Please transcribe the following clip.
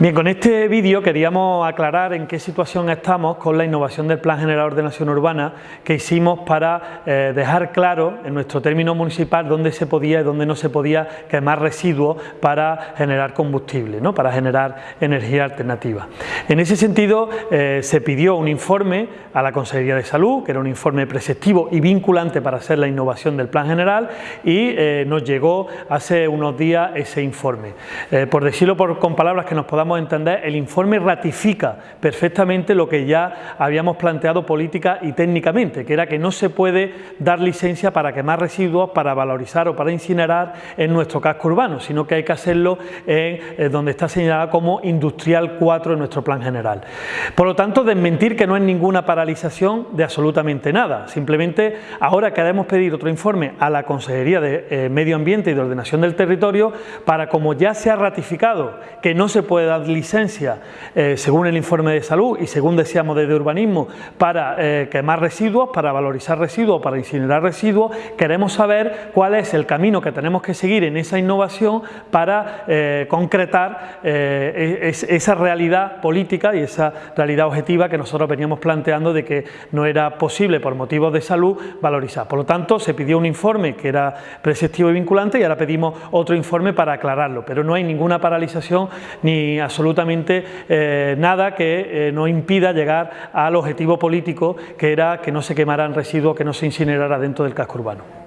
Bien, con este vídeo queríamos aclarar en qué situación estamos con la innovación del Plan General de Ordenación Urbana que hicimos para eh, dejar claro en nuestro término municipal dónde se podía y dónde no se podía quemar residuos para generar combustible, ¿no? para generar energía alternativa. En ese sentido eh, se pidió un informe a la Consejería de Salud, que era un informe preceptivo y vinculante para hacer la innovación del Plan General y eh, nos llegó hace unos días ese informe. por decirlo con palabras que nos podamos entender, el informe ratifica perfectamente lo que ya habíamos planteado política y técnicamente, que era que no se puede dar licencia para quemar residuos, para valorizar o para incinerar en nuestro casco urbano, sino que hay que hacerlo en, eh, donde está señalada como Industrial 4 en nuestro plan general. Por lo tanto, desmentir que no es ninguna paralización de absolutamente nada, simplemente ahora queremos pedir otro informe a la Consejería de eh, Medio Ambiente y de Ordenación del Territorio para, como ya se ha ratificado que no se puede dar licencia, eh, según el informe de salud y según decíamos desde urbanismo, para eh, quemar residuos, para valorizar residuos, para incinerar residuos, queremos saber cuál es el camino que tenemos que seguir en esa innovación para eh, concretar e, esa realidad política y esa realidad objetiva que nosotros veníamos planteando de que no era posible por motivos de salud valorizar. Por lo tanto, se pidió un informe que era preceptivo y vinculante y ahora pedimos otro informe para aclararlo, pero no hay ninguna paralización ni absolutamente eh, nada que eh, nos impida llegar al objetivo político que era que no se quemaran residuos, que no se incinerara dentro del casco urbano.